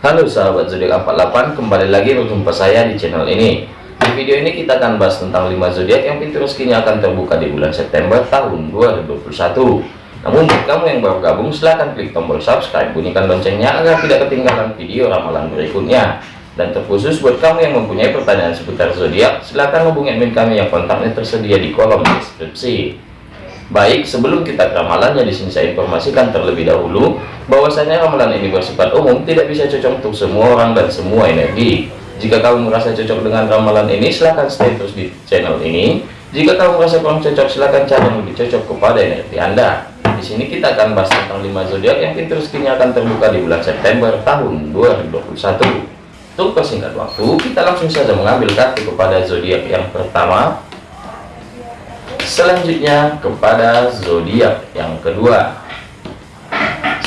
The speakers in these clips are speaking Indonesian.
Halo sahabat zodiak 48 kembali lagi berjumpa saya di channel ini. Di video ini kita akan bahas tentang 5 zodiak yang pintu rezekinya akan terbuka di bulan September tahun 2021 namun buat kamu yang baru gabung silahkan klik tombol subscribe bunyikan loncengnya agar tidak ketinggalan video ramalan berikutnya. Dan terkhusus buat kamu yang mempunyai pertanyaan seputar zodiak silahkan hubungi admin kami yang kontaknya tersedia di kolom deskripsi Baik, sebelum kita ke ramalannya di sini saya informasikan terlebih dahulu bahwasanya ramalan ini bersifat umum, tidak bisa cocok untuk semua orang dan semua energi. Jika kamu merasa cocok dengan ramalan ini, silahkan stay terus di channel ini. Jika kamu merasa kurang cocok, silahkan cari yang lebih cocok kepada energi Anda. Di sini kita akan bahas tentang 5 zodiak yang pintu rezekinya akan terbuka di bulan September tahun 2021. Untuk persingkat waktu, kita langsung saja mengambil kartu kepada zodiak yang pertama, selanjutnya kepada zodiak yang kedua.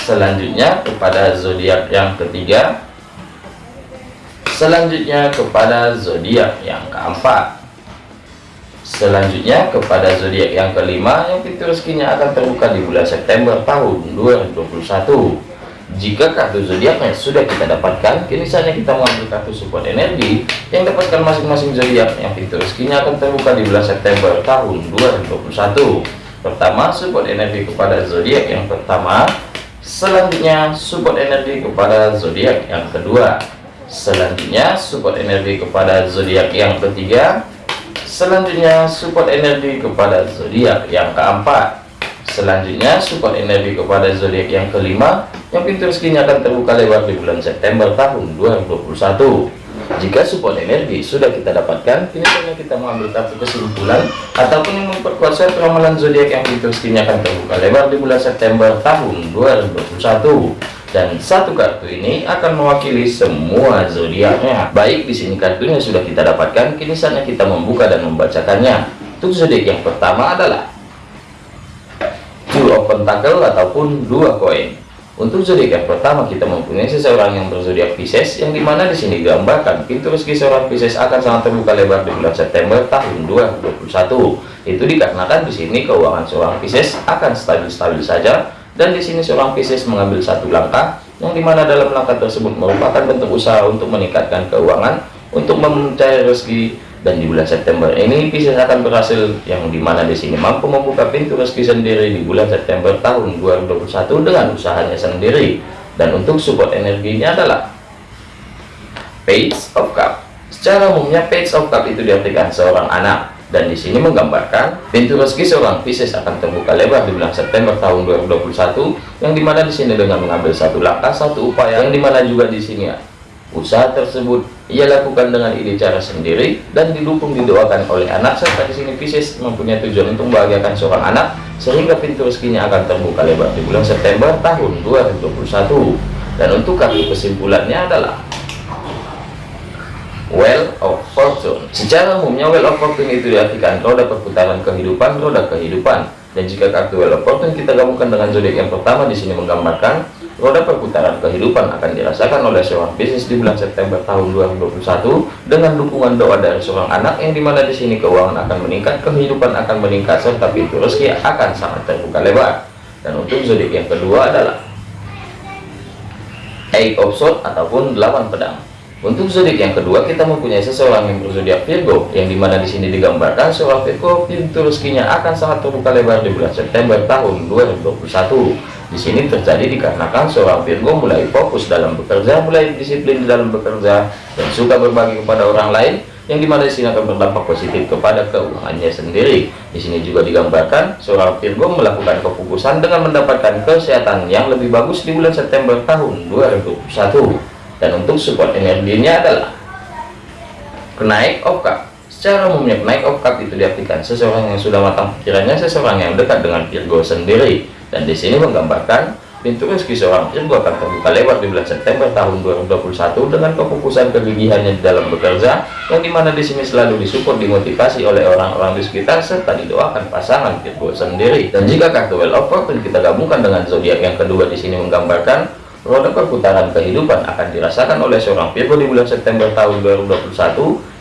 Selanjutnya kepada zodiak yang ketiga. Selanjutnya kepada zodiak yang keempat. Selanjutnya kepada zodiak yang kelima yang pintu rezekinya akan terbuka di bulan September tahun 2021 jika kartu zodiaknya sudah kita dapatkan, kini saatnya kita mengambil kartu support energi yang dapatkan masing-masing zodiak yang pintu rezekinya akan terbuka di bulan September tahun 2021. Pertama, support energi kepada zodiak yang pertama. Selanjutnya, support energi kepada zodiak yang kedua. Selanjutnya, support energi kepada zodiak yang ketiga. Selanjutnya, support energi kepada zodiak yang keempat selanjutnya support energi kepada zodiak yang kelima yang pintu rezekinya akan terbuka lebar di bulan September tahun 2021 jika support energi sudah kita dapatkan kini saatnya kita mengambil kartu kesimpulan ataupun yang memperkuat set ramalan zodiak yang pintu rezekinya akan terbuka lebar di bulan September tahun 2021 dan satu kartu ini akan mewakili semua zodiaknya. Baik di sini kartunya sudah kita dapatkan. Kini saatnya kita membuka dan membacakannya. Untuk zodiak yang pertama adalah two of pentacle ataupun dua koin untuk zodiak pertama kita mempunyai seseorang yang berzodiak Pisces yang di mana di sini digambarkan pintu rezeki seorang Pisces akan sangat terbuka lebar di bulan September tahun 2021 itu dikarenakan di sini keuangan seorang Pisces akan stabil-stabil saja dan di sini seorang Pisces mengambil satu langkah yang di mana dalam langkah tersebut merupakan bentuk usaha untuk meningkatkan keuangan untuk mencari rezeki dan di bulan September. Ini Pisces akan berhasil yang di mana di sini. Mampu membuka pintu rezeki sendiri di bulan September tahun 2021 dengan usahanya sendiri. Dan untuk support energinya adalah Page of Cup. Secara umumnya Page of Cup itu diartikan seorang anak. Dan di sini menggambarkan pintu rezeki seorang Pisces akan terbuka lebar di bulan September tahun 2021 yang di mana di sini dengan mengambil satu langkah satu upaya yang di mana juga di sini Usaha tersebut ia lakukan dengan ide cara sendiri dan didukung didoakan oleh anak. Serta di sini Pisces mempunyai tujuan untuk membahagiakan seorang anak sehingga pintu rezekinya akan terbuka lebar di bulan September tahun 2021 dan untuk kartu kesimpulannya adalah Well of Fortune. Secara umumnya Well of Fortune itu diartikan roda perputaran kehidupan roda kehidupan. Dan jika kartu Well of Fortune kita gabungkan dengan zodiak yang pertama di sini menggambarkan roda perputaran kehidupan akan dirasakan oleh seorang bisnis di bulan September tahun 2021 dengan dukungan doa dari seorang anak yang di mana di sini keuangan akan meningkat, kehidupan akan meningkat, serta pintu rezeki akan sangat terbuka lebar. Dan untuk zodiak yang kedua adalah Eight of Swords ataupun delapan pedang. Untuk zodiak yang kedua kita mempunyai seseorang yang berzodiak Virgo yang di mana di sini digambarkan seorang Virgo pintu rezekinya akan sangat terbuka lebar di bulan September tahun 2021. Di sini terjadi dikarenakan seorang Virgo mulai fokus dalam bekerja, mulai disiplin dalam bekerja dan suka berbagi kepada orang lain yang di mana di sini akan berdampak positif kepada keuangannya sendiri. Di sini juga digambarkan seorang Virgo melakukan kefokusan dengan mendapatkan kesehatan yang lebih bagus di bulan September tahun 2021 dan untuk support energinya adalah kenaik of cup secara umumnya kenaik of cup itu diartikan seseorang yang sudah matang pikirannya seseorang yang dekat dengan Virgo sendiri dan di sini menggambarkan pintu rezeki seorang Virgo akan terbuka lebar di bulan September tahun 2021 dengan kefokusan kegigihannya di dalam bekerja yang di mana di sini selalu disupport dimotivasi oleh orang-orang di sekitar serta didoakan pasangan Virgo sendiri. Dan jika kartu Well of Fortune kita gabungkan dengan zodiak yang kedua di sini menggambarkan roda perputaran kehidupan akan dirasakan oleh seorang Virgo di bulan September tahun 2021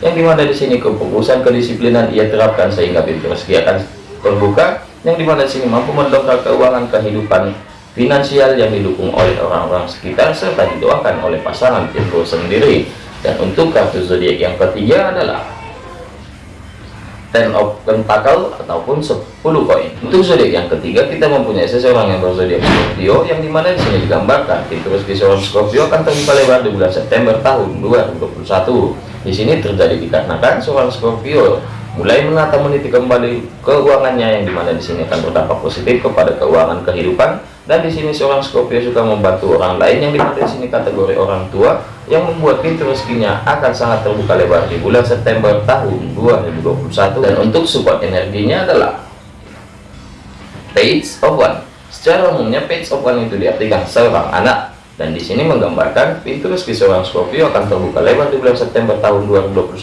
yang di mana di sini kefokusan kedisiplinan ia terapkan sehingga pintu rezeki akan terbuka yang di mana di sini mampu mendongkrak keuangan kehidupan finansial yang didukung oleh orang-orang sekitar serta didoakan oleh pasangan Virgo sendiri dan untuk kartu zodiak yang ketiga adalah Ten of Pentacle ataupun 10 koin. Untuk zodiak yang ketiga kita mempunyai seseorang yang berzodiak Scorpio yang di mana di sini digambarkan terus di seorang Scorpio akan terbuka lebar di bulan September tahun 2021. Di sini terjadi dikarenakan seorang Scorpio mulai menata meniti kembali keuangannya yang di mana di sini akan berdampak positif kepada keuangan kehidupan. Dan di sini seorang Scorpio suka membantu orang lain yang di mana di sini kategori orang tua yang membuat pintu rezekinya akan sangat terbuka lebar di bulan September tahun 2021 dan untuk support energinya adalah Page of One. Secara umumnya Page of One itu diartikan seorang anak dan di sini menggambarkan pintu rezeki seorang Scorpio akan terbuka lebar di bulan September tahun 2021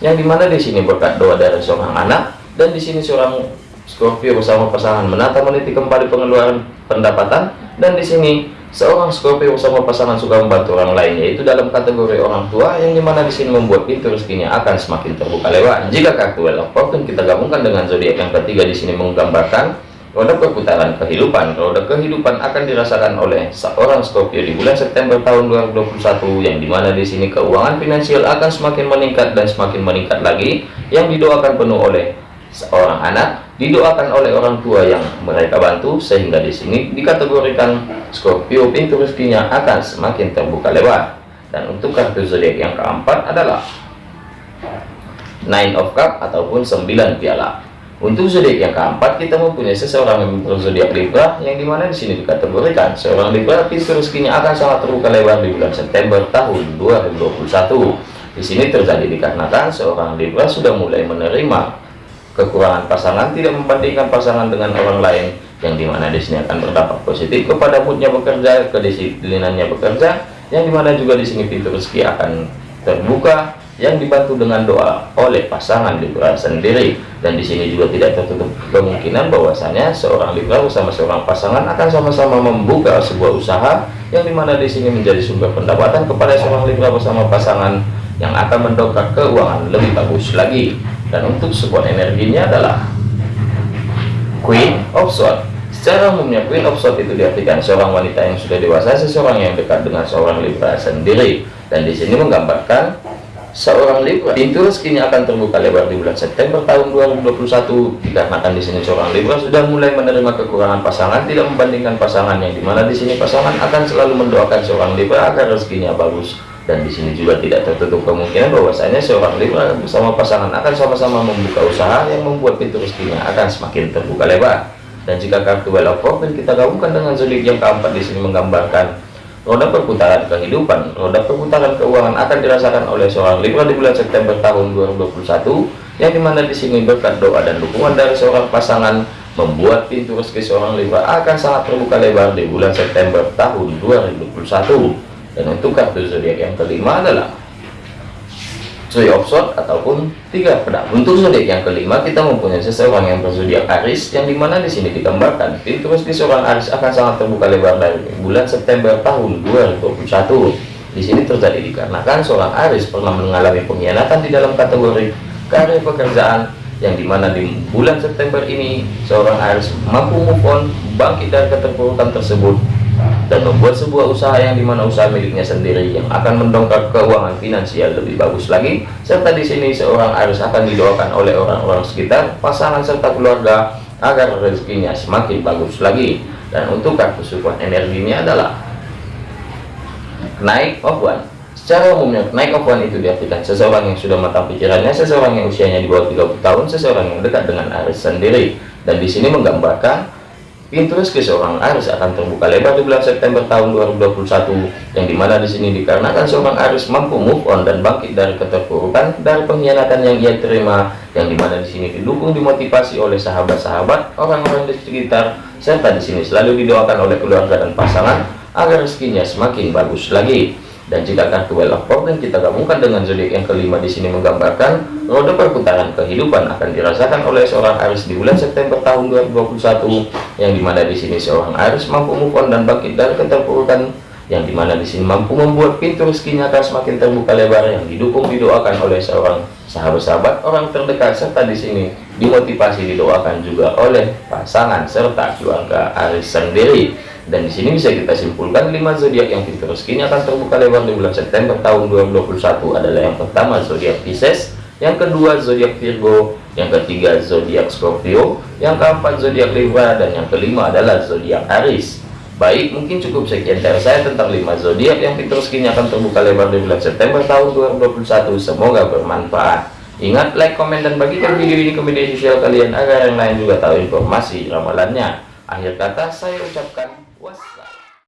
yang di mana di sini berkat doa dari seorang anak dan di sini seorang Scorpio bersama pasangan menata meniti kembali pengeluaran pendapatan dan di sini seorang Scorpio bersama pasangan suka membantu orang lain yaitu dalam kategori orang tua yang di mana di sini membuat pintu rezekinya akan semakin terbuka lebar. Jika kartu Wheel of kita gabungkan dengan zodiak yang ketiga di sini menggambarkan roda perputaran kehidupan. Roda kehidupan akan dirasakan oleh seorang Scorpio di bulan September tahun 2021 yang di mana di sini keuangan finansial akan semakin meningkat dan semakin meningkat lagi yang didoakan penuh oleh seorang anak didoakan oleh orang tua yang mereka bantu sehingga di sini dikategorikan Scorpio pintu rezekinya akan semakin terbuka lebar dan untuk kartu zodiak yang keempat adalah Nine of Cup ataupun 9 piala untuk zodiak yang keempat kita mempunyai seseorang yang berzodiak Libra yang di mana di sini dikategorikan seorang Libra pintu rezekinya akan sangat terbuka lebar di bulan September tahun 2021 di sini terjadi dikarenakan seorang Libra sudah mulai menerima kekurangan pasangan tidak membandingkan pasangan dengan orang lain yang di mana di sini akan berdampak positif kepada moodnya bekerja kedisiplinannya bekerja yang di mana juga di sini pintu rezeki akan terbuka yang dibantu dengan doa oleh pasangan Libra sendiri. Dan di sini juga tidak tertutup kemungkinan bahwasanya seorang Libra bersama seorang pasangan akan sama-sama membuka sebuah usaha yang di mana di sini menjadi sumber pendapatan kepada seorang Libra bersama pasangan yang akan mendongkrak keuangan lebih bagus lagi. Dan untuk support energinya adalah Queen of Swords. Secara umumnya Queen of Swords itu diartikan seorang wanita yang sudah dewasa seseorang yang dekat dengan seorang Libra sendiri. Dan di sini menggambarkan seorang Libra. Pintu rezekinya akan terbuka lebar di bulan September tahun 2021 dikarenakan di sini seorang Libra sudah mulai menerima kekurangan pasangan tidak membandingkan pasangan yang di mana di sini pasangan akan selalu mendoakan seorang Libra agar rezekinya bagus. Dan di sini juga tidak tertutup kemungkinan bahwasanya seorang Libra bersama pasangan akan sama-sama membuka usaha yang membuat pintu rezekinya akan semakin terbuka lebar. Dan jika kartu Wheel of kita gabungkan dengan zodiak yang keempat di sini menggambarkan roda perputaran kehidupan. Roda perputaran keuangan akan dirasakan oleh seorang Libra di bulan September tahun 2021 yang di mana di sini berkat doa dan dukungan dari seorang pasangan membuat pintu rezeki seorang Libra akan sangat terbuka lebar di bulan September tahun 2021 dan untuk kartu zodiak yang kelima adalah Three of ataupun tiga pedang. Untuk zodiak yang kelima kita mempunyai seseorang yang berzodiak Aries yang di mana di sini digambarkan pintu rezeki seorang Aries akan sangat terbuka lebar dari bulan September tahun 2021. Di sini terjadi dikarenakan seorang Aries pernah mengalami pengkhianatan di dalam kategori karir pekerjaan yang di mana di bulan September ini seorang Aries mampu move on bangkit dari keterpurukan tersebut dan membuat sebuah usaha yang di mana usaha miliknya sendiri yang akan mendongkrak keuangan finansial lebih bagus lagi. Serta di sini seorang harus akan didoakan oleh orang-orang sekitar pasangan serta keluarga agar rezekinya semakin bagus lagi. Dan untuk kartu support energinya adalah naik of one. Secara umumnya naik of one itu diartikan seseorang yang sudah matang pikirannya seseorang yang usianya di bawah 30 tahun seseorang yang dekat dengan Aris sendiri. Dan di sini menggambarkan Pintu rezeki seorang Aris akan terbuka lebar di bulan September tahun 2021 yang di mana di sini dikarenakan seorang Aris mampu move on dan bangkit dari keterpurukan dari pengkhianatan yang ia terima yang di mana di sini didukung dimotivasi oleh sahabat-sahabat orang-orang di sekitar serta di sini selalu didoakan oleh keluarga dan pasangan agar rezekinya semakin bagus lagi dan jika kartu Wheel of Fortune kita gabungkan dengan zodiak yang kelima di sini menggambarkan roda perputaran kehidupan akan dirasakan oleh seorang Aris di bulan September tahun 2021 yang di mana di sini seorang Aris mampu move on dan bangkit dari keterpurukan yang di mana di sini mampu membuat pintu rezekinya akan semakin terbuka lebar yang didukung didoakan oleh seorang sahabat-sahabat orang terdekat serta di sini dimotivasi didoakan juga oleh pasangan serta keluarga Aris sendiri Dan di sini bisa kita simpulkan 5 zodiak yang pintu rezekinya akan terbuka lebar di bulan September tahun 2021 adalah yang pertama zodiak Pisces, yang kedua zodiak Virgo, yang ketiga zodiak Scorpio, yang keempat zodiak Libra, dan yang kelima adalah zodiak Aries. Baik, mungkin cukup sekian dari saya tentang 5 zodiak yang pintu rezekinya akan terbuka lebar di bulan September tahun 2021. Semoga bermanfaat. Ingat, like, komen, dan bagikan video ini ke media sosial kalian agar yang lain juga tahu informasi ramalannya. Akhir kata saya ucapkan What's